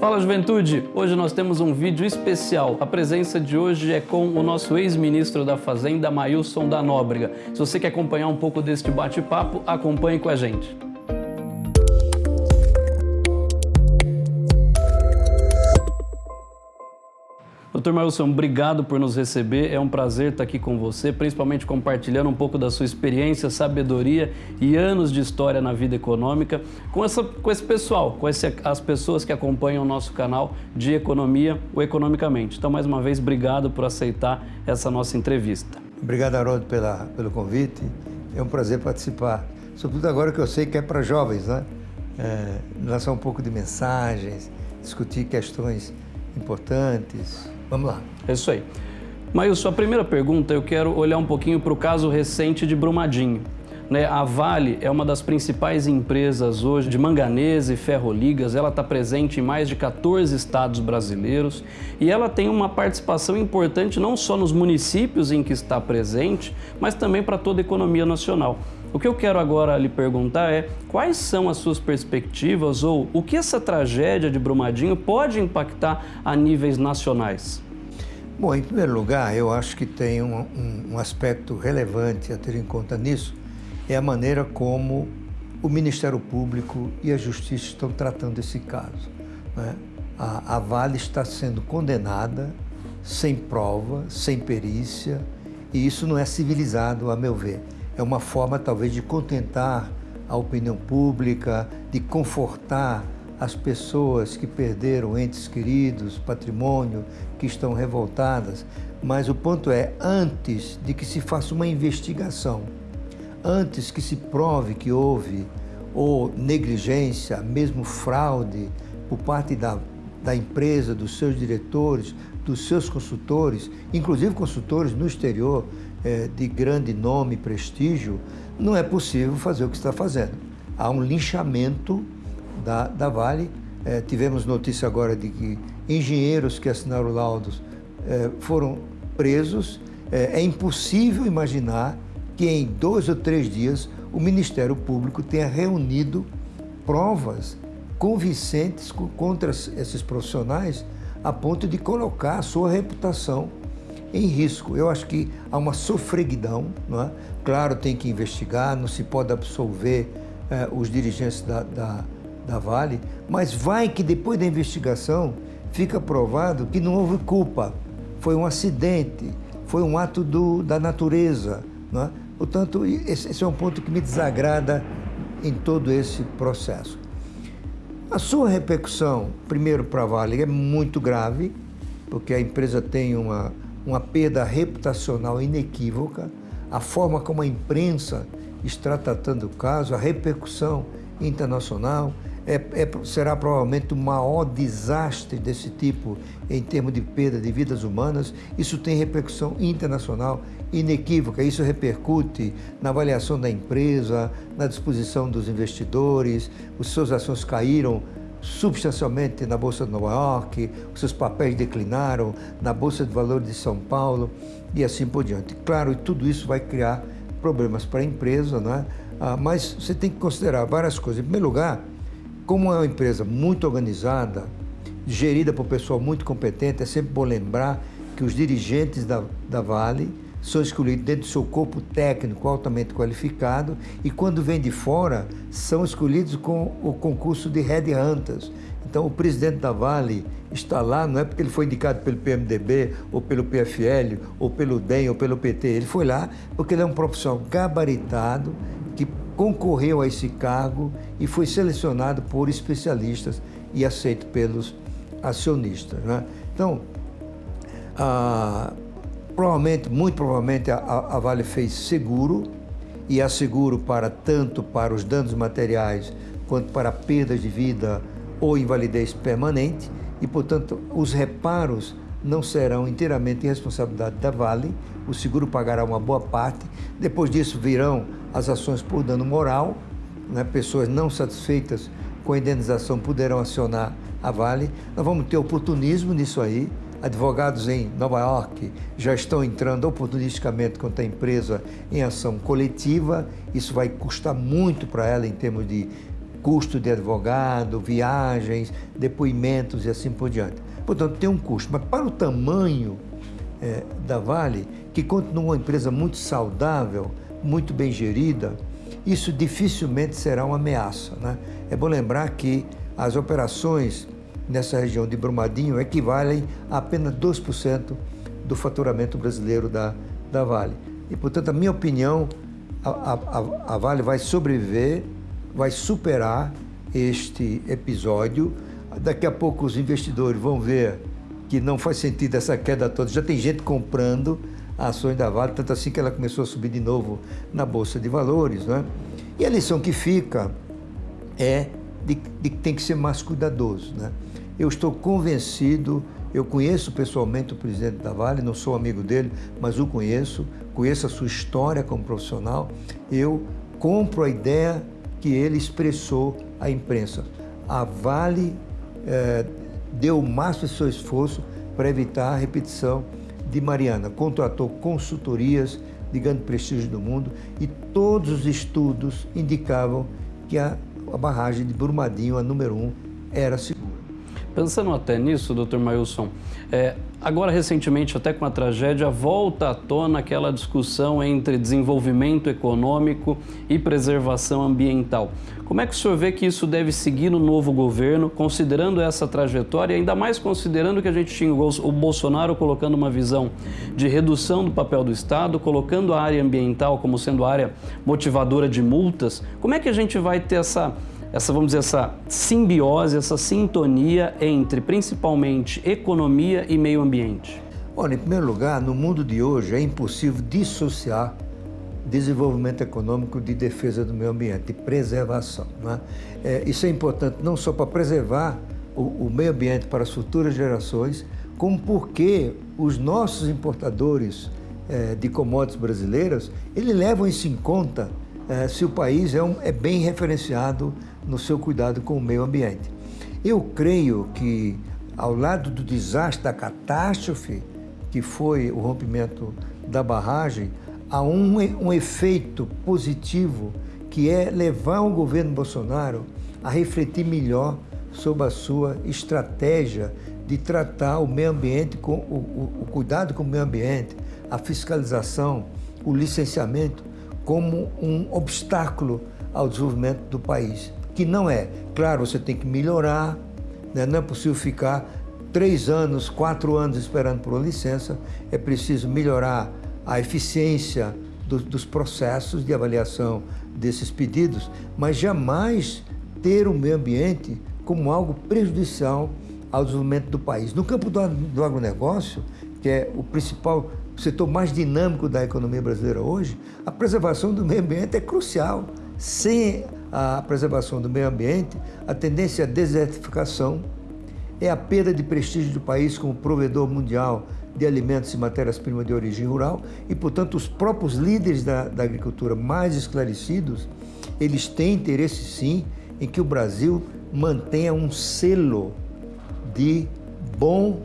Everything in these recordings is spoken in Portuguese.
Fala juventude! Hoje nós temos um vídeo especial. A presença de hoje é com o nosso ex-ministro da Fazenda, Mailson da Nóbrega. Se você quer acompanhar um pouco deste bate-papo, acompanhe com a gente. Doutor Mailson, obrigado por nos receber. É um prazer estar aqui com você, principalmente compartilhando um pouco da sua experiência, sabedoria e anos de história na vida econômica com, essa, com esse pessoal, com esse, as pessoas que acompanham o nosso canal de economia, o Economicamente. Então, mais uma vez, obrigado por aceitar essa nossa entrevista. Obrigado, Haroldo, pela, pelo convite. É um prazer participar, sobretudo agora que eu sei que é para jovens, né? É, lançar um pouco de mensagens, discutir questões importantes, Vamos lá. É isso aí. Maílson, a primeira pergunta eu quero olhar um pouquinho para o caso recente de Brumadinho. Né, a Vale é uma das principais empresas hoje de manganese e ferroligas. Ela está presente em mais de 14 estados brasileiros e ela tem uma participação importante não só nos municípios em que está presente, mas também para toda a economia nacional. O que eu quero agora lhe perguntar é quais são as suas perspectivas ou o que essa tragédia de Brumadinho pode impactar a níveis nacionais? Bom, em primeiro lugar, eu acho que tem um, um, um aspecto relevante a ter em conta nisso, é a maneira como o Ministério Público e a Justiça estão tratando esse caso. Né? A, a Vale está sendo condenada sem prova, sem perícia, e isso não é civilizado, a meu ver. É uma forma, talvez, de contentar a opinião pública, de confortar as pessoas que perderam entes queridos, patrimônio, que estão revoltadas. Mas o ponto é, antes de que se faça uma investigação, antes que se prove que houve ou negligência, mesmo fraude por parte da, da empresa, dos seus diretores, dos seus consultores, inclusive consultores no exterior é, de grande nome e prestígio, não é possível fazer o que está fazendo. Há um linchamento da, da Vale. É, tivemos notícia agora de que engenheiros que assinaram laudos é, foram presos. É, é impossível imaginar que em dois ou três dias o Ministério Público tenha reunido provas convincentes contra esses profissionais a ponto de colocar a sua reputação em risco. Eu acho que há uma sofreguidão, não é? Claro, tem que investigar, não se pode absolver eh, os dirigentes da, da, da Vale, mas vai que depois da investigação fica provado que não houve culpa, foi um acidente, foi um ato do, da natureza, não é? Portanto, esse é um ponto que me desagrada em todo esse processo. A sua repercussão, primeiro para a Vale, é muito grave, porque a empresa tem uma, uma perda reputacional inequívoca. A forma como a imprensa está tratando o caso, a repercussão internacional, é, é, será provavelmente o maior desastre desse tipo em termos de perda de vidas humanas. Isso tem repercussão internacional inequívoca. Isso repercute na avaliação da empresa, na disposição dos investidores. Os seus ações caíram substancialmente na Bolsa de Nova York, seus papéis declinaram na Bolsa de Valores de São Paulo e assim por diante. Claro, tudo isso vai criar problemas para a empresa, né? Ah, mas você tem que considerar várias coisas. Em primeiro lugar, como é uma empresa muito organizada, gerida por pessoal muito competente, é sempre bom lembrar que os dirigentes da, da Vale são escolhidos dentro do seu corpo técnico altamente qualificado e quando vêm de fora são escolhidos com o concurso de headhunters. Então o presidente da Vale está lá não é porque ele foi indicado pelo PMDB ou pelo PFL ou pelo DEM ou pelo PT, ele foi lá porque ele é um profissional gabaritado que concorreu a esse cargo e foi selecionado por especialistas e aceito pelos acionistas. Né? Então, a, provavelmente, muito provavelmente, a, a Vale fez seguro e há seguro para tanto para os danos materiais quanto para perdas de vida ou invalidez permanente e, portanto, os reparos não serão inteiramente responsabilidade da Vale, o seguro pagará uma boa parte. Depois disso virão as ações por dano moral, né? pessoas não satisfeitas com a indenização poderão acionar a Vale. Nós vamos ter oportunismo nisso aí. Advogados em Nova York já estão entrando oportunisticamente contra a empresa em ação coletiva. Isso vai custar muito para ela em termos de custo de advogado, viagens, depoimentos e assim por diante. Portanto, tem um custo. Mas para o tamanho é, da Vale, que continua uma empresa muito saudável, muito bem gerida, isso dificilmente será uma ameaça. Né? É bom lembrar que as operações nessa região de Brumadinho equivalem a apenas 2% do faturamento brasileiro da, da Vale. E, portanto, a minha opinião, a, a, a Vale vai sobreviver, vai superar este episódio. Daqui a pouco os investidores vão ver que não faz sentido essa queda toda. Já tem gente comprando ações da Vale, tanto assim que ela começou a subir de novo na Bolsa de Valores. Né? E a lição que fica é de, de que tem que ser mais cuidadoso. Né? Eu estou convencido, eu conheço pessoalmente o presidente da Vale, não sou amigo dele, mas o conheço, conheço a sua história como profissional. Eu compro a ideia que ele expressou à imprensa. A Vale é, deu o máximo de seu esforço para evitar a repetição de Mariana. Contratou consultorias de grande prestígio do mundo e todos os estudos indicavam que a, a barragem de Brumadinho, a número um, era segura. Pensando até nisso, Dr. Mailson, é, agora recentemente, até com a tragédia, volta à tona aquela discussão entre desenvolvimento econômico e preservação ambiental. Como é que o senhor vê que isso deve seguir no novo governo, considerando essa trajetória ainda mais considerando que a gente tinha o Bolsonaro colocando uma visão de redução do papel do Estado, colocando a área ambiental como sendo área motivadora de multas? Como é que a gente vai ter essa essa, vamos dizer, essa simbiose, essa sintonia entre principalmente economia e meio ambiente? Olha, em primeiro lugar, no mundo de hoje é impossível dissociar desenvolvimento econômico de defesa do meio ambiente, de preservação. Né? É, isso é importante não só para preservar o, o meio ambiente para as futuras gerações, como porque os nossos importadores é, de commodities brasileiras, eles levam isso em conta é, se o país é, um, é bem referenciado no seu cuidado com o meio ambiente. Eu creio que, ao lado do desastre, da catástrofe, que foi o rompimento da barragem, há um, um efeito positivo que é levar o governo Bolsonaro a refletir melhor sobre a sua estratégia de tratar o meio ambiente, com, o, o, o cuidado com o meio ambiente, a fiscalização, o licenciamento, como um obstáculo ao desenvolvimento do país que não é. Claro, você tem que melhorar, né? não é possível ficar três anos, quatro anos esperando por uma licença, é preciso melhorar a eficiência do, dos processos de avaliação desses pedidos, mas jamais ter o meio ambiente como algo prejudicial ao desenvolvimento do país. No campo do, do agronegócio, que é o principal setor mais dinâmico da economia brasileira hoje, a preservação do meio ambiente é crucial. Sem a preservação do meio ambiente, a tendência à desertificação, é a perda de prestígio do país como provedor mundial de alimentos e matérias-primas de origem rural e, portanto, os próprios líderes da, da agricultura mais esclarecidos, eles têm interesse, sim, em que o Brasil mantenha um selo de bom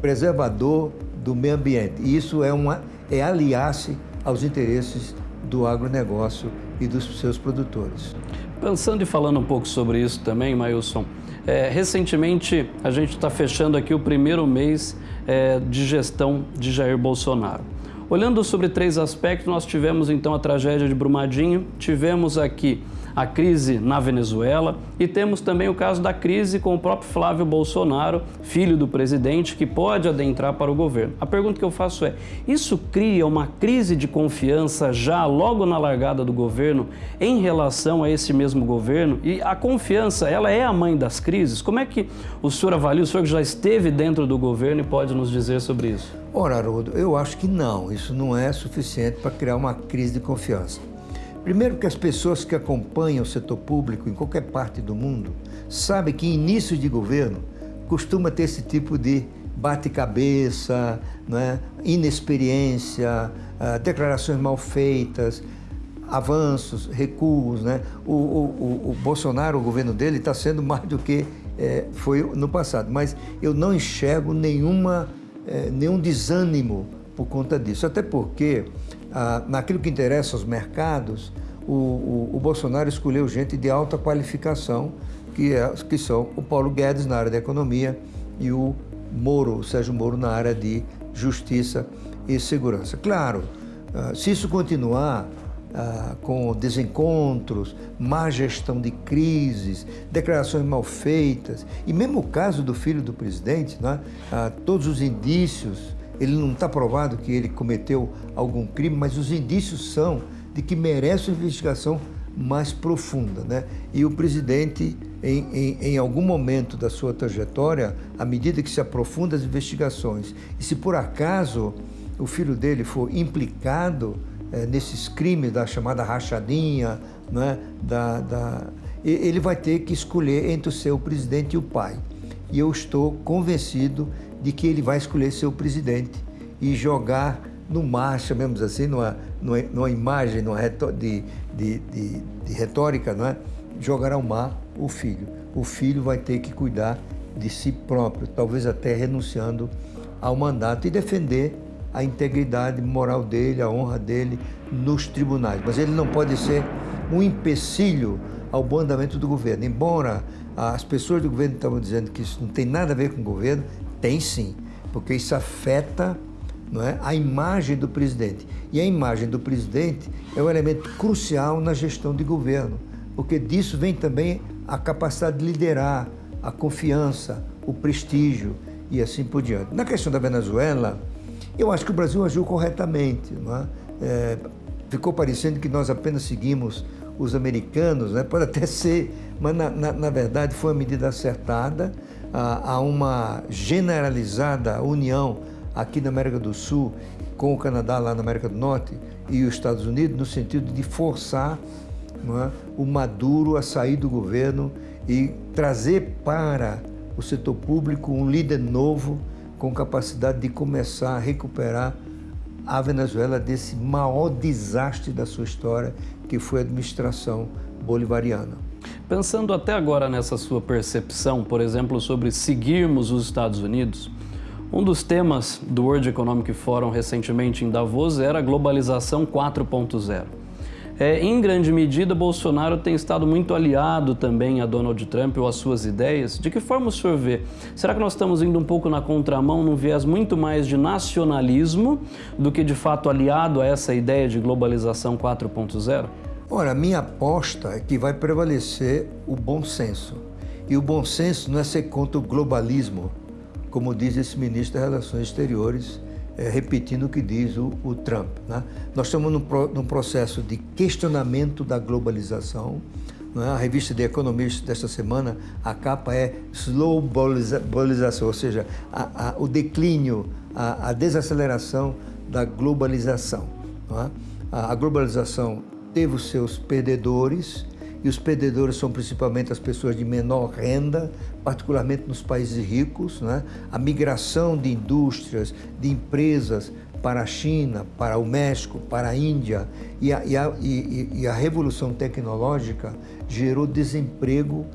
preservador do meio ambiente. E isso é, uma, é aliar-se aos interesses do agronegócio e dos seus produtores. Pensando e falando um pouco sobre isso também, Mailson, é, recentemente a gente está fechando aqui o primeiro mês é, de gestão de Jair Bolsonaro. Olhando sobre três aspectos, nós tivemos então a tragédia de Brumadinho, tivemos aqui a crise na Venezuela e temos também o caso da crise com o próprio Flávio Bolsonaro, filho do presidente, que pode adentrar para o governo. A pergunta que eu faço é: isso cria uma crise de confiança já logo na largada do governo em relação a esse mesmo governo? E a confiança, ela é a mãe das crises? Como é que o senhor avalia, o senhor que já esteve dentro do governo e pode nos dizer sobre isso? Ora, Haroldo, eu acho que não, isso não é suficiente para criar uma crise de confiança. Primeiro que as pessoas que acompanham o setor público em qualquer parte do mundo sabem que início de governo costuma ter esse tipo de bate-cabeça, né? inexperiência, uh, declarações mal feitas, avanços, recuos. Né? O, o, o, Bolsonaro, o governo dele, está sendo mais do que é, foi no passado, mas eu não enxergo nenhuma, é, nenhum desânimo por conta disso, até porque ah, naquilo que interessa aos mercados, o, o, o Bolsonaro escolheu gente de alta qualificação, que, é, que são o Paulo Guedes na área da economia e o Moro, o Sérgio Moro na área de justiça e segurança. Claro, ah, se isso continuar ah, com desencontros, má gestão de crises, declarações mal feitas, e mesmo o caso do filho do presidente, né, todos os indícios, ele não está provado que ele cometeu algum crime, mas os indícios são de que merece uma investigação mais profunda. Né? E o presidente, em, em, em, algum momento da sua trajetória, à medida que se aprofunda as investigações, e se por acaso o filho dele for implicado é, nesses crimes da chamada rachadinha, né, da, da, ele vai ter que escolher entre o seu presidente e o pai. E eu estou convencido de que ele vai escolher seu presidente e jogar no mar, chamemos assim, numa, numa, imagem numa de, de, de, de retórica, não é? jogar ao mar o filho. O filho vai ter que cuidar de si próprio, talvez até renunciando ao mandato e defender a integridade moral dele, a honra dele nos tribunais. Mas ele não pode ser um empecilho ao bom andamento do governo. Embora as pessoas do governo estavam dizendo que isso não tem nada a ver com o governo, tem sim, porque isso afeta não é, a imagem do presidente. E a imagem do presidente é um elemento crucial na gestão de governo, porque disso vem também a capacidade de liderar, a confiança, o prestígio e assim por diante. Na questão da Venezuela, eu acho que o Brasil agiu corretamente. É? É, ficou parecendo que nós apenas seguimos os americanos, né? pode até ser, mas na, na, na verdade foi uma medida acertada. Há uma generalizada união aqui na América do Sul com o Canadá lá na América do Norte e os Estados Unidos no sentido de forçar é? o Maduro a sair do governo e trazer para o setor público um líder novo com capacidade de começar a recuperar a Venezuela desse maior desastre da sua história, que foi a administração bolivariana. Pensando até agora nessa sua percepção, por exemplo, sobre seguirmos os Estados Unidos, um dos temas do World Economic Forum recentemente em Davos era a globalização 4.0. É, em grande medida, Bolsonaro tem estado muito aliado também a Donald Trump ou às suas ideias. De que forma o senhor vê? Será que nós estamos indo um pouco na contramão, num viés muito mais de nacionalismo do que de fato aliado a essa ideia de globalização 4.0? Ora, minha aposta é que vai prevalecer o bom senso. E o bom senso não é ser contra o globalismo, como diz esse ministro das Relações Exteriores, é, repetindo o que diz o, o Trump. Né? Nós estamos num, num, processo de questionamento da globalização. Né? A revista The Economist desta semana, a capa é Slow Globalização, ou seja, a, a, o declínio, a, a, desaceleração da globalização. Né? A globalização teve os seus perdedores, e os perdedores são principalmente as pessoas de menor renda, particularmente nos países ricos, né? a migração de indústrias, de empresas para a China, para o México, para a Índia e a, e a, e, e a revolução tecnológica gerou desemprego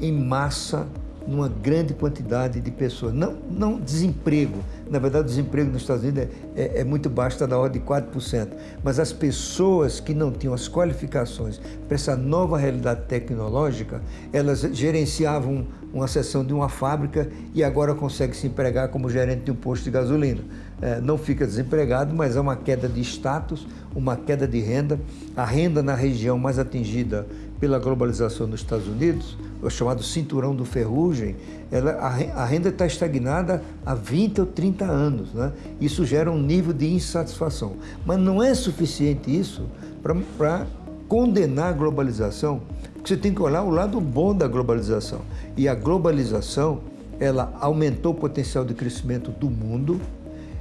em massa numa grande quantidade de pessoas. Não, não desemprego, na verdade o desemprego nos Estados Unidos é, é, é muito baixo, está da ordem de 4%, mas as pessoas que não tinham as qualificações para essa nova realidade tecnológica, elas gerenciavam uma seção de uma fábrica e agora conseguem se empregar como gerente de um posto de gasolina. É, não fica desempregado, mas é uma queda de status, uma queda de renda. A renda na região mais atingida pela globalização nos Estados Unidos, o chamado cinturão do ferrugem, ela, a renda está estagnada há 20 ou 30 anos. Né? Isso gera um nível de insatisfação. Mas não é suficiente isso para condenar a globalização, porque você tem que olhar o lado bom da globalização. E a globalização, ela aumentou o potencial de crescimento do mundo,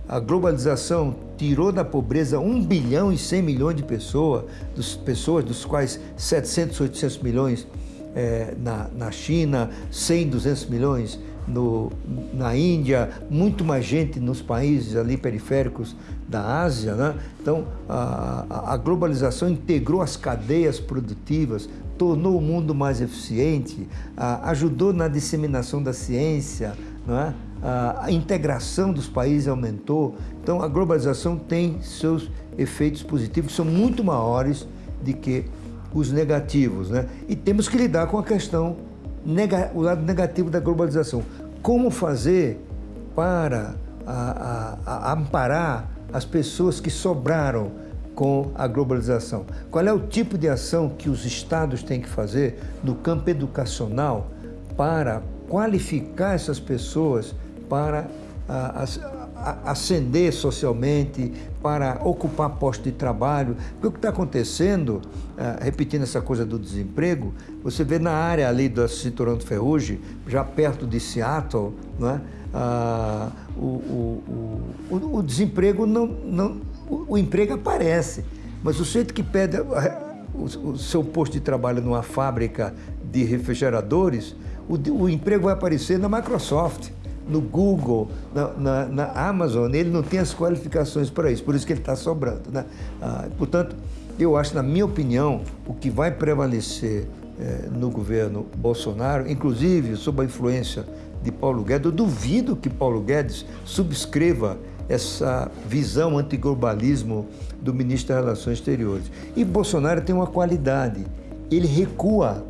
a globalização tirou da pobreza 1 bilhão e 100 milhões de pessoas, dos, pessoas dos quais 700, 800 milhões é, na, na China, 100, 200 milhões no, na Índia, muito mais gente nos países ali periféricos da Ásia. Né? Então, a, a globalização integrou as cadeias produtivas, tornou o mundo mais eficiente, a, ajudou na disseminação da ciência, não é? A integração dos países aumentou. Então, a globalização tem seus efeitos positivos que são muito maiores do que os negativos, né? E temos que lidar com a questão, o lado negativo da globalização. Como fazer para a, a, a amparar as pessoas que sobraram com a globalização? Qual é o tipo de ação que os estados têm que fazer no campo educacional para qualificar essas pessoas para ascender socialmente, para ocupar posto de trabalho. Porque o que está acontecendo, uh, repetindo essa coisa do desemprego, você vê na área ali do cinturão de ferrugem, já perto de Seattle, é? Uh, o, o, o, o, desemprego não, não o, emprego aparece, mas o sujeito que pede o, seu posto de trabalho numa fábrica de refrigeradores, o, emprego vai aparecer na Microsoft no Google, na, na, na, Amazon, ele não tem as qualificações para isso, por isso que ele está sobrando. Né? Ah, portanto, eu acho, na minha opinião, o que vai prevalecer eh, no governo Bolsonaro, inclusive sob a influência de Paulo Guedes, eu duvido que Paulo Guedes subscreva essa visão antiglobalismo do ministro das Relações Exteriores. E Bolsonaro tem uma qualidade, ele recua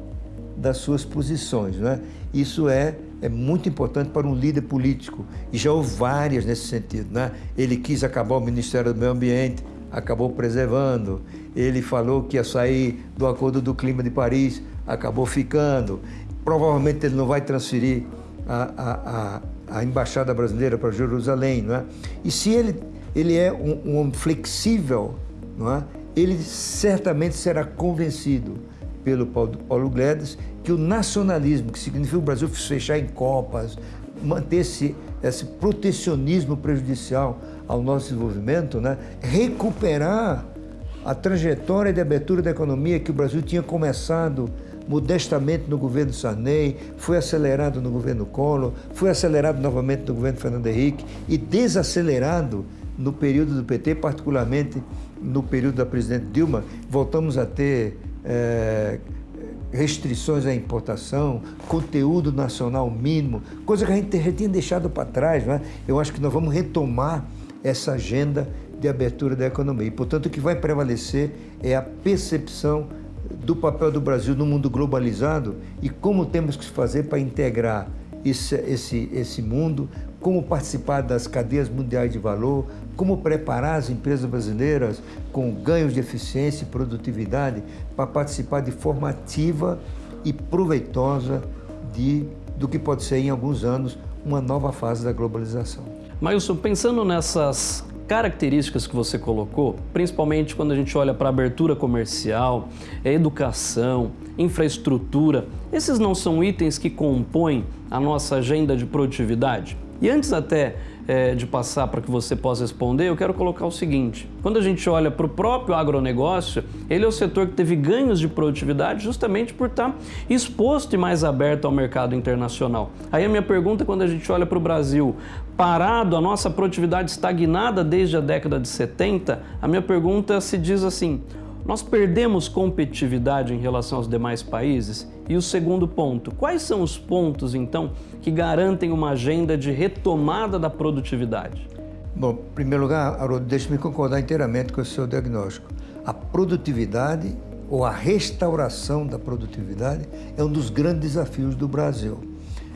das suas posições. Né? Isso é é muito importante para um líder político. E já houve várias nesse sentido. Né? Ele quis acabar o Ministério do Meio Ambiente, acabou preservando. Ele falou que ia sair do Acordo do Clima de Paris, acabou ficando. Provavelmente ele não vai transferir a, a, a, a Embaixada Brasileira para Jerusalém. Não é? E se ele, ele é um, um flexível, não é? ele certamente será convencido pelo Paulo, Paulo Guedes que o nacionalismo, que significa o Brasil fechar em copas, manter esse, esse protecionismo prejudicial ao nosso desenvolvimento, né? recuperar a trajetória de abertura da economia que o Brasil tinha começado modestamente no governo Sarney, foi acelerado no governo Collor, foi acelerado novamente no governo Fernando Henrique e desacelerado no período do PT, particularmente no período da presidente Dilma. Voltamos a ter é, restrições à importação, conteúdo nacional mínimo, coisa que a gente já tinha deixado para trás. Né? Eu acho que nós vamos retomar essa agenda de abertura da economia. E, portanto, o que vai prevalecer é a percepção do papel do Brasil no mundo globalizado e como temos que fazer para integrar esse, esse, esse mundo, como participar das cadeias mundiais de valor, como preparar as empresas brasileiras com ganhos de eficiência e produtividade para participar de forma ativa e proveitosa de, do que pode ser em alguns anos uma nova fase da globalização. Mailson, pensando nessas características que você colocou, principalmente quando a gente olha para abertura comercial, educação, infraestrutura, esses não são itens que compõem a nossa agenda de produtividade? E antes até é, de passar para que você possa responder, eu quero colocar o seguinte: quando a gente olha para o próprio agronegócio, ele é o setor que teve ganhos de produtividade justamente por estar exposto e mais aberto ao mercado internacional. Aí a minha pergunta, quando a gente olha para o Brasil, parado, a nossa produtividade estagnada desde a década de 70, a minha pergunta se diz assim: nós perdemos competitividade em relação aos demais países? E o segundo ponto, quais são os pontos então que garantem uma agenda de retomada da produtividade? Bom, em primeiro lugar, Haroldo, deixe-me concordar inteiramente com o seu diagnóstico. A produtividade ou a restauração da produtividade é um dos grandes desafios do Brasil.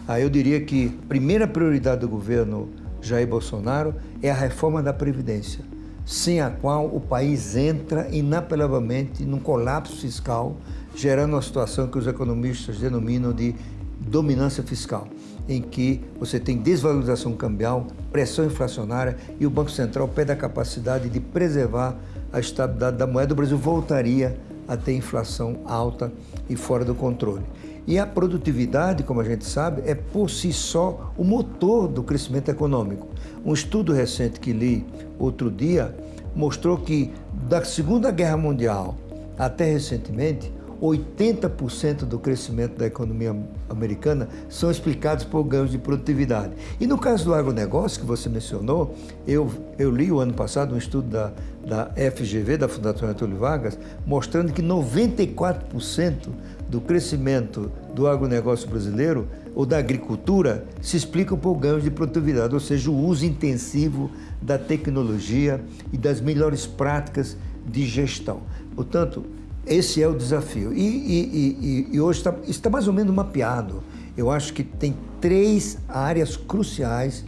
Aí eu diria que a primeira prioridade do governo Jair Bolsonaro é a reforma da Previdência sem a qual o país entra inapelavelmente num colapso fiscal, gerando uma situação que os economistas denominam de dominância fiscal, em que você tem desvalorização cambial, pressão inflacionária e o Banco Central perde a capacidade de preservar a estabilidade da moeda. O Brasil voltaria a ter inflação alta e fora do controle. E a produtividade, como a gente sabe, é por si só o motor do crescimento econômico. Um estudo recente que li outro dia mostrou que da Segunda Guerra Mundial até recentemente, 80% do crescimento da economia americana são explicados por ganhos de produtividade. E no caso do agronegócio que você mencionou, eu, eu li o ano passado um estudo da, da FGV, da Fundação Getúlio Vargas, mostrando que 94% do crescimento do agronegócio brasileiro ou da agricultura se explicam por ganhos de produtividade, ou seja, o uso intensivo da tecnologia e das melhores práticas de gestão. Portanto, esse é o desafio. E, e, e, e hoje está, está mais ou menos mapeado. Eu acho que tem três áreas cruciais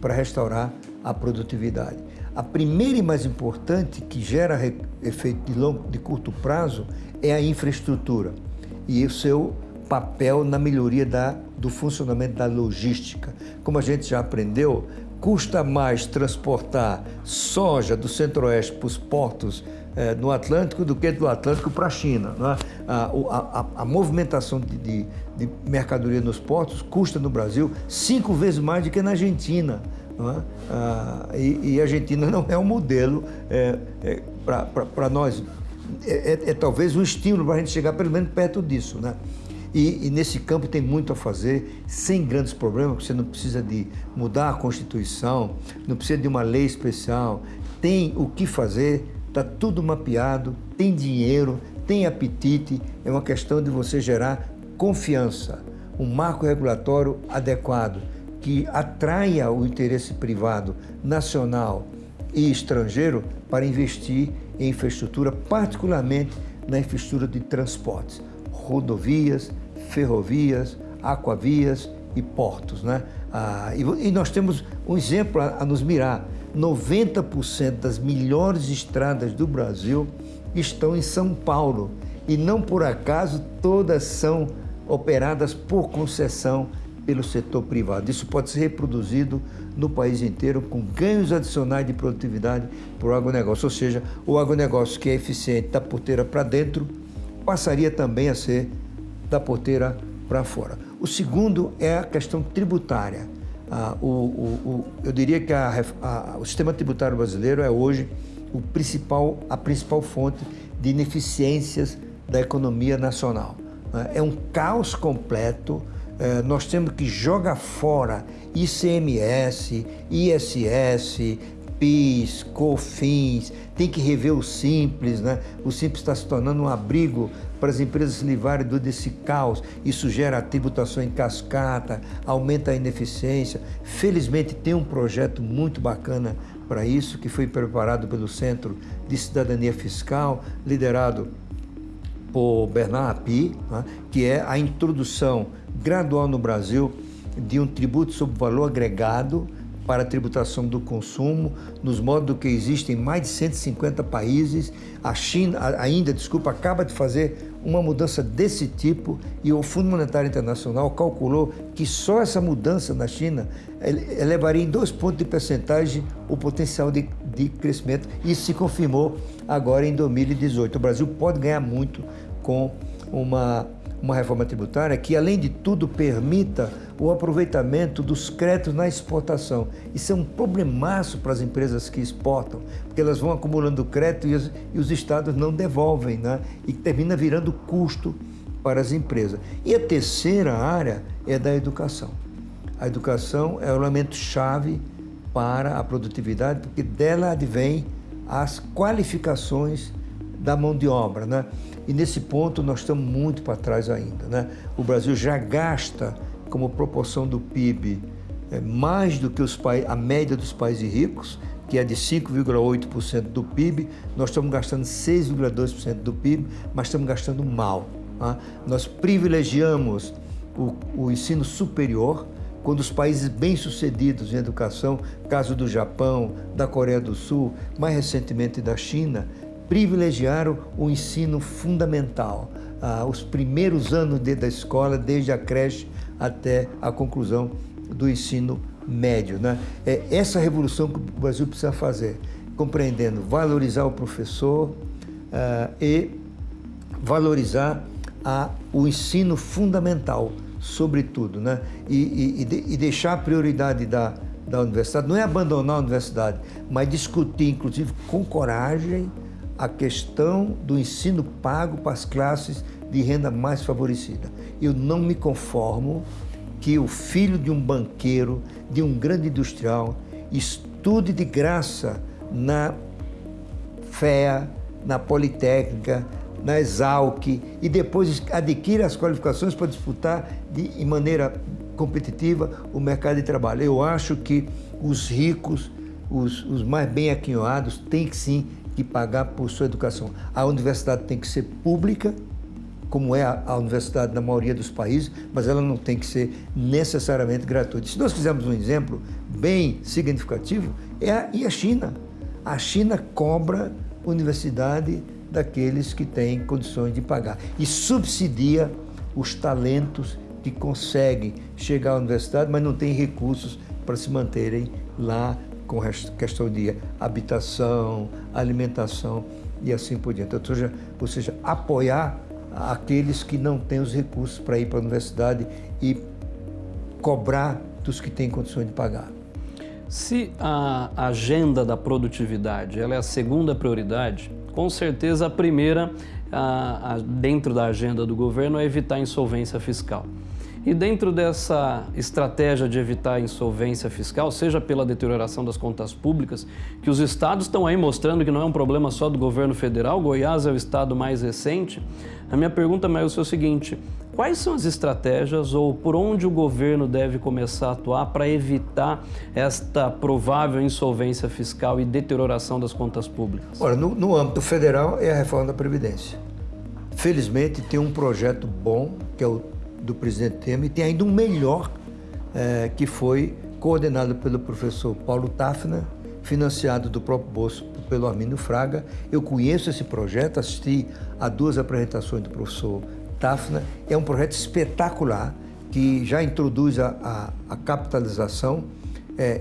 para restaurar a produtividade. A primeira e mais importante, que gera efeito de, longo, de curto prazo, é a infraestrutura e o seu papel na melhoria da, do funcionamento da logística. Como a gente já aprendeu, custa mais transportar soja do centro-oeste para os portos é, no Atlântico do que do Atlântico para a China. Né? A, a, a, movimentação de, de, de, mercadoria nos portos custa no Brasil cinco vezes mais do que na Argentina. É? Ah, e, e, a Argentina não é um modelo é, é, para nós. É, é, é, talvez um estímulo para a gente chegar pelo menos perto disso. Né? E, e, nesse campo tem muito a fazer, sem grandes problemas, você não precisa de mudar a Constituição, não precisa de uma lei especial, tem o que fazer, está tudo mapeado, tem dinheiro, tem apetite, é uma questão de você gerar confiança, um marco regulatório adequado, que atraia o interesse privado nacional e estrangeiro para investir em infraestrutura, particularmente na infraestrutura de transportes rodovias, ferrovias, aquavias e portos. Né? Ah, e, e, nós temos um exemplo a, a nos mirar. 90% das melhores estradas do Brasil estão em São Paulo. E não por acaso todas são operadas por concessão pelo setor privado. Isso pode ser reproduzido no país inteiro com ganhos adicionais de produtividade para o agronegócio. Ou seja, o agronegócio que é eficiente da porteira para dentro passaria também a ser da porteira para fora. O segundo é a questão tributária. Ah, o, o, o, eu diria que a, a, o sistema tributário brasileiro é hoje o principal, a principal fonte de ineficiências da economia nacional. Né? É um caos completo. É, nós temos que jogar fora ICMS, ISS, PIS, COFINS, tem que rever o Simples, né? O Simples está se tornando um abrigo para as empresas se livrarem desse caos. Isso gera tributação em cascata, aumenta a ineficiência. Felizmente tem um projeto muito bacana para isso, que foi preparado pelo Centro de Cidadania Fiscal, liderado por Bernard Api, né? que é a introdução gradual no Brasil de um tributo sobre valor agregado para a tributação do consumo, nos modos que existem em mais de 150 países. A China, ainda, desculpa, acaba de fazer uma mudança desse tipo e o Fundo Monetário Internacional calculou que só essa mudança na China elevaria em dois pontos de percentagem o potencial de, de crescimento. Isso se confirmou agora em 2018. O Brasil pode ganhar muito com uma uma reforma tributária que, além de tudo, permita o aproveitamento dos créditos na exportação. Isso é um problemaço para as empresas que exportam, porque elas vão acumulando crédito e os, e os estados não devolvem, né? e termina virando custo para as empresas. E a terceira área é da educação. A educação é o elemento-chave para a produtividade, porque dela advém as qualificações da mão de obra. Né? E nesse ponto nós estamos muito para trás ainda. Né? O Brasil já gasta como proporção do PIB é, mais do que os, a média dos países ricos, que é de 5,8% do PIB, nós estamos gastando 6,2% do PIB, mas estamos gastando mal. Tá? Nós privilegiamos o, o ensino superior, quando os países bem-sucedidos em educação, caso do Japão, da Coreia do Sul, mais recentemente da China, privilegiaram o ensino fundamental, ah, os primeiros anos da escola, desde a creche até a conclusão do ensino médio. Né? É essa revolução que o Brasil precisa fazer, compreendendo valorizar o professor ah, e valorizar a, o ensino fundamental, sobretudo, né? e, e, de, e deixar a prioridade da, da universidade, não é abandonar a universidade, mas discutir, inclusive, com coragem, a questão do ensino pago para as classes de renda mais favorecida. Eu não me conformo que o filho de um banqueiro, de um grande industrial, estude de graça na FEA, na Politécnica, na Exalc e depois adquira as qualificações para disputar de, de maneira competitiva o mercado de trabalho. Eu acho que os ricos, os, os mais bem aquinhoados, têm que sim que pagar por sua educação. A universidade tem que ser pública, como é a, a, universidade na maioria dos países, mas ela não tem que ser necessariamente gratuita. Se nós fizermos um exemplo bem significativo, é a, e a China. A China cobra universidade daqueles que têm condições de pagar e subsidia os talentos que conseguem chegar à universidade, mas não têm recursos para se manterem lá com questão de habitação, alimentação e assim por diante. Ou seja, ou seja apoiar aqueles que não têm os recursos para ir para a universidade e cobrar dos que têm condições de pagar. Se a agenda da produtividade ela é a segunda prioridade, com certeza a primeira a, a, dentro da agenda do governo é evitar insolvência fiscal. E dentro dessa estratégia de evitar a insolvência fiscal, seja pela deterioração das contas públicas, que os estados estão aí mostrando que não é um problema só do governo federal, Goiás é o estado mais recente, a minha pergunta, Maílson, é o seguinte, quais são as estratégias ou por onde o governo deve começar a atuar para evitar esta provável insolvência fiscal e deterioração das contas públicas? Olha, no, no âmbito federal é a reforma da Previdência. Felizmente tem um projeto bom, que é o do presidente Temer e tem ainda um melhor, é, que foi coordenado pelo professor Paulo Tafna, financiado do próprio bolso pelo Armindo Fraga. Eu conheço esse projeto, assisti a duas apresentações do professor Tafna. É um projeto espetacular que já introduz a, a, a capitalização é,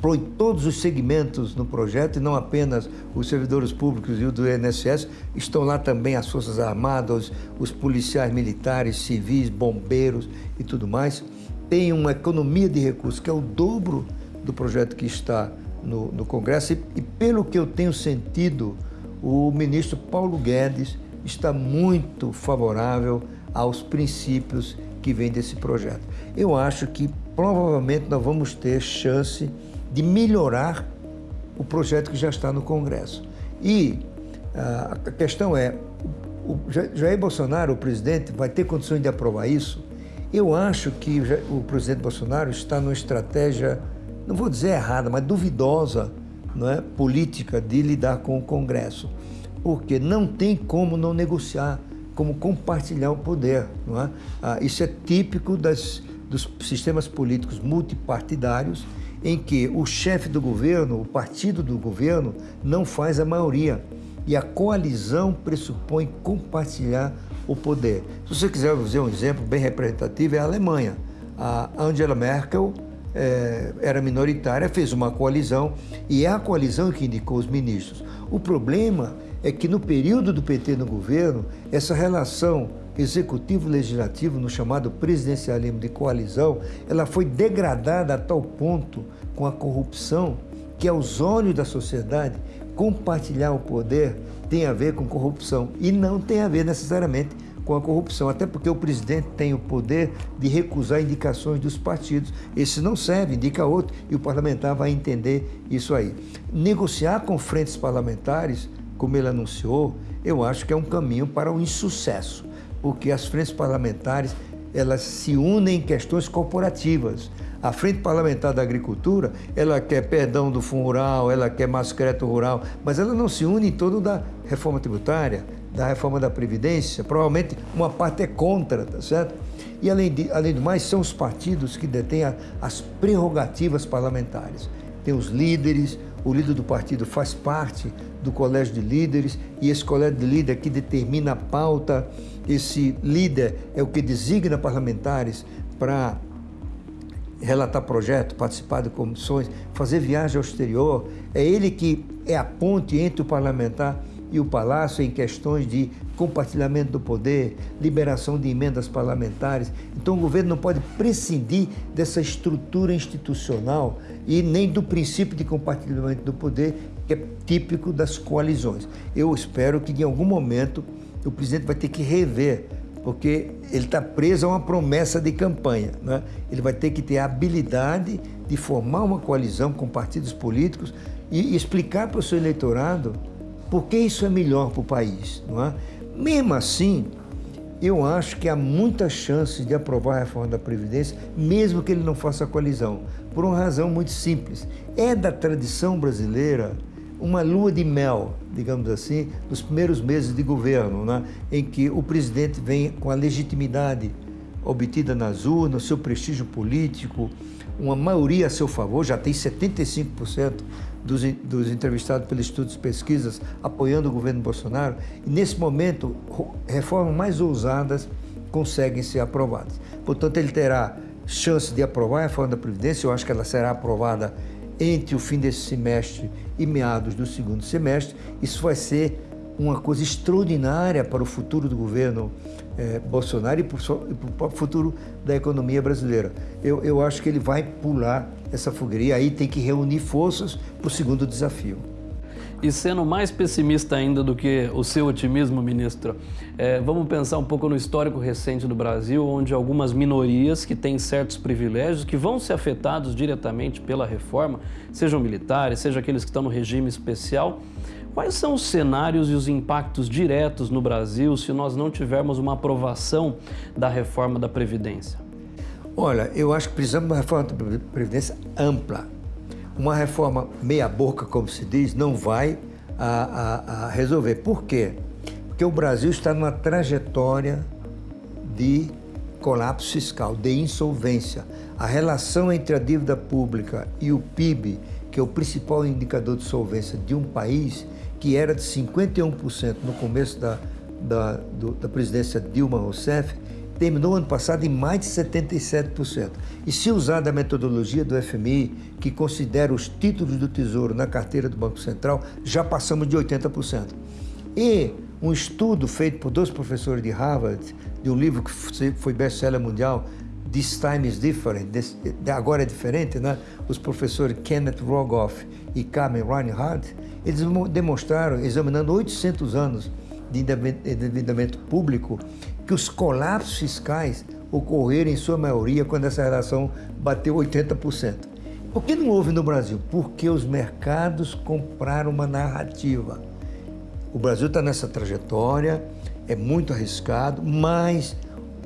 põe todos os segmentos no projeto e não apenas os servidores públicos e o do INSS, estão lá também as Forças Armadas, os policiais militares, civis, bombeiros e tudo mais. Tem uma economia de recursos que é o dobro do projeto que está no, no Congresso e, e, pelo que eu tenho sentido, o ministro Paulo Guedes está muito favorável aos princípios que vêm desse projeto. Eu acho que provavelmente nós vamos ter chance de melhorar o projeto que já está no Congresso. E ah, a questão é, o Jair Bolsonaro, o presidente, vai ter condições de aprovar isso? Eu acho que o presidente Bolsonaro está numa estratégia, não vou dizer errada, mas duvidosa, não é, política de lidar com o Congresso, porque não tem como não negociar, como compartilhar o poder, não é? Ah, isso é típico das, dos sistemas políticos multipartidários em que o chefe do governo, o partido do governo, não faz a maioria. E a coalizão pressupõe compartilhar o poder. Se você quiser fazer um exemplo bem representativo, é a Alemanha. A Angela Merkel é, era minoritária, fez uma coalizão e é a coalizão que indicou os ministros. O problema é que no período do PT no governo, essa relação executivo-legislativo, no chamado presidencialismo de coalizão, ela foi degradada a tal ponto com a corrupção que, aos olhos da sociedade, compartilhar o poder tem a ver com corrupção e não tem a ver necessariamente com a corrupção, até porque o presidente tem o poder de recusar indicações dos partidos. Esse não serve, indica outro, e o parlamentar vai entender isso aí. Negociar com frentes parlamentares, como ele anunciou, eu acho que é um caminho para o insucesso porque as frentes parlamentares elas se unem em questões corporativas. A Frente Parlamentar da Agricultura, ela quer perdão do fundo rural, ela quer mais crédito rural, mas ela não se une em torno da reforma tributária, da reforma da Previdência. Provavelmente uma parte é contra, tá certo? E além, de, além do mais, são os partidos que detêm a, as prerrogativas parlamentares. Tem os líderes, o líder do partido faz parte do colégio de líderes e esse colégio de líderes que determina a pauta, esse líder é o que designa parlamentares para relatar projeto, participar de comissões, fazer viagem ao exterior. É ele que é a ponte entre o parlamentar e o Palácio em questões de compartilhamento do poder, liberação de emendas parlamentares. Então o governo não pode prescindir dessa estrutura institucional e nem do princípio de compartilhamento do poder, que é típico das coalizões. Eu espero que em algum momento o presidente vai ter que rever, porque ele está preso a uma promessa de campanha. Né? Ele vai ter que ter a habilidade de formar uma coalizão com partidos políticos e explicar para o seu eleitorado por que isso é melhor para o país. Não é? Mesmo assim, eu acho que há muitas chances de aprovar a reforma da Previdência, mesmo que ele não faça a coalizão, por uma razão muito simples. É da tradição brasileira uma lua de mel, digamos assim, nos primeiros meses de governo, né? em que o presidente vem com a legitimidade obtida nas urnas, seu prestígio político, uma maioria a seu favor, já tem 75% dos, dos entrevistados pelos estudos e pesquisas apoiando o governo Bolsonaro, e nesse momento, reformas mais ousadas conseguem ser aprovadas. Portanto, ele terá chance de aprovar a reforma da Previdência, eu acho que ela será aprovada entre o fim desse semestre e meados do segundo semestre. Isso vai ser uma coisa extraordinária para o futuro do governo eh, Bolsonaro e para o futuro da economia brasileira. Eu, eu acho que ele vai pular essa fogueira e aí tem que reunir forças para o segundo desafio. E sendo mais pessimista ainda do que o seu otimismo, ministro, é, vamos pensar um pouco no histórico recente do Brasil, onde algumas minorias que têm certos privilégios, que vão ser afetados diretamente pela reforma, sejam militares, sejam aqueles que estão no regime especial, Quais são os cenários e os impactos diretos no Brasil se nós não tivermos uma aprovação da reforma da Previdência? Olha, eu acho que precisamos de uma reforma da Previdência ampla. Uma reforma meia-boca, como se diz, não vai a, a, a resolver. Por quê? Porque o Brasil está numa trajetória de colapso fiscal, de insolvência. A relação entre a dívida pública e o PIB, que é o principal indicador de solvência de um país, que era de 51% no começo da, da, do, da presidência Dilma Rousseff, terminou ano passado em mais de 77%. E se usar da metodologia do FMI, que considera os títulos do Tesouro na carteira do Banco Central, já passamos de 80%. E um estudo feito por dois professores de Harvard, de um livro que foi best-seller mundial, This Time is Different, agora é diferente, né? Os professores Kenneth Rogoff e Carmen Reinhardt, eles demonstraram, examinando 800 anos de endividamento público, que os colapsos fiscais ocorreram em sua maioria quando essa relação bateu 80%. Por que não houve no Brasil? Porque os mercados compraram uma narrativa. O Brasil está nessa trajetória, é muito arriscado, mas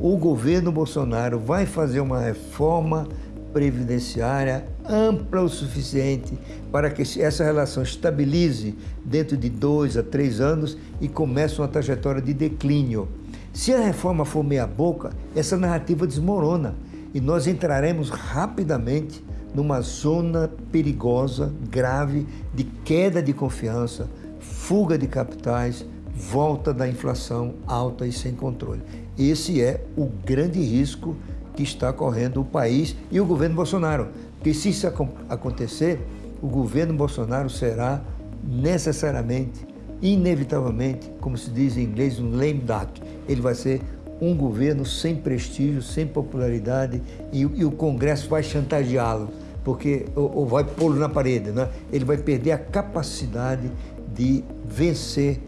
o governo Bolsonaro vai fazer uma reforma previdenciária ampla o suficiente para que essa relação estabilize dentro de dois a três anos e comece uma trajetória de declínio. Se a reforma for meia-boca, essa narrativa desmorona e nós entraremos rapidamente numa zona perigosa, grave, de queda de confiança, fuga de capitais, volta da inflação alta e sem controle. Esse é o grande risco que está correndo o país e o governo Bolsonaro. Porque se isso acontecer, o governo Bolsonaro será necessariamente, inevitavelmente, como se diz em inglês, um lame duck. Ele vai ser um governo sem prestígio, sem popularidade e, e o Congresso vai chantageá-lo, porque ou, ou vai pô-lo na parede, né? Ele vai perder a capacidade de vencer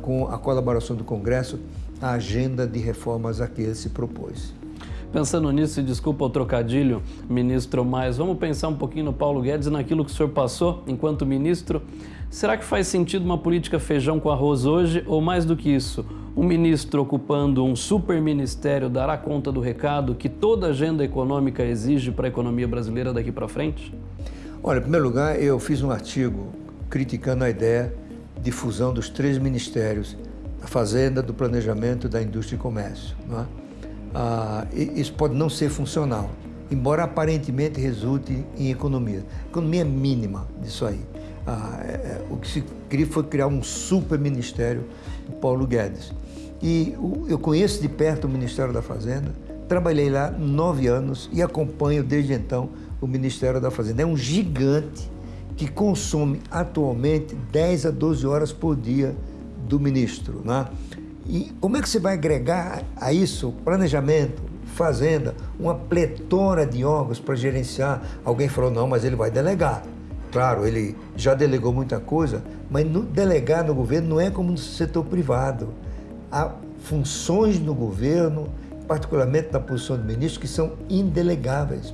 com a colaboração do Congresso a agenda de reformas a que ele se propôs. Pensando nisso, e desculpa o trocadilho, ministro, mas vamos pensar um pouquinho no Paulo Guedes e naquilo que o senhor passou enquanto ministro. Será que faz sentido uma política feijão com arroz hoje, ou mais do que isso, um ministro ocupando um super ministério dará conta do recado que toda agenda econômica exige para a economia brasileira daqui para frente? Olha, em primeiro lugar, eu fiz um artigo criticando a ideia de fusão dos três ministérios, da Fazenda, do Planejamento, da Indústria e Comércio. Não é? Ah, isso pode não ser funcional, embora aparentemente resulte em economia. Economia mínima disso aí. Ah, é, é, o que se queria foi criar um super ministério do Paulo Guedes. E o, eu conheço de perto o Ministério da Fazenda, trabalhei lá nove anos e acompanho desde então o Ministério da Fazenda. É um gigante que consome atualmente 10 a 12 horas por dia do ministro. Né? E como é que você vai agregar a isso planejamento, fazenda, uma pletora de órgãos para gerenciar? Alguém falou, não, mas ele vai delegar. Claro, ele já delegou muita coisa, mas no, delegar no governo não é como no setor privado. Há funções no governo, particularmente na posição do ministro, que são indelegáveis.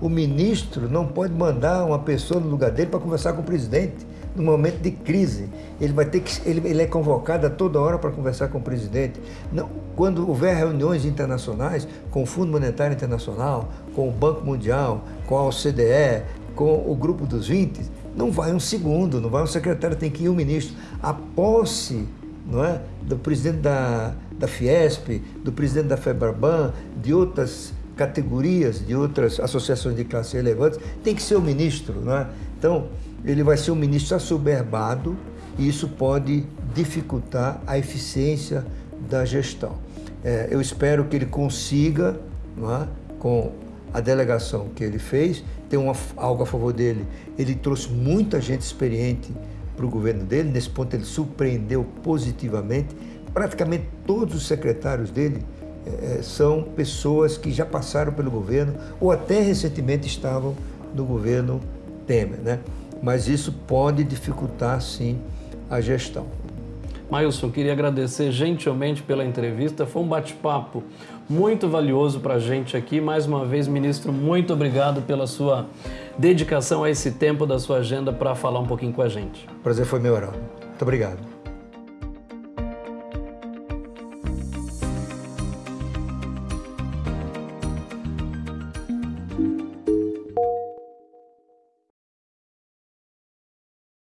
O ministro não pode mandar uma pessoa no lugar dele para conversar com o presidente no momento de crise. Ele vai ter que ele, ele é convocado a toda hora para conversar com o presidente. Não, quando houver reuniões internacionais com o Fundo Monetário Internacional, com o Banco Mundial, com a OCDE, com o Grupo dos 20, Não vai um segundo, não vai um secretário, tem que ir um ministro. A posse não é, do presidente da, da Fiesp, do presidente da FEBRABAN, de outras categorias, de outras associações de classe relevantes, tem que ser o ministro. Não é? Então, ele vai ser um ministro assoberbado e isso pode dificultar a eficiência da gestão. É, eu espero que ele consiga, é, com a delegação que ele fez, tem uma, algo a favor dele. Ele trouxe muita gente experiente para o governo dele, nesse ponto ele surpreendeu positivamente. Praticamente todos os secretários dele é, são pessoas que já passaram pelo governo ou até recentemente estavam no governo Temer. Né? Mas isso pode dificultar, sim, a gestão. Mailson, queria agradecer gentilmente pela entrevista. Foi um bate-papo muito valioso para a gente aqui. Mais uma vez, ministro, muito obrigado pela sua dedicação a esse tempo da sua agenda para falar um pouquinho com a gente. Prazer foi meu, Heraldo. Muito obrigado.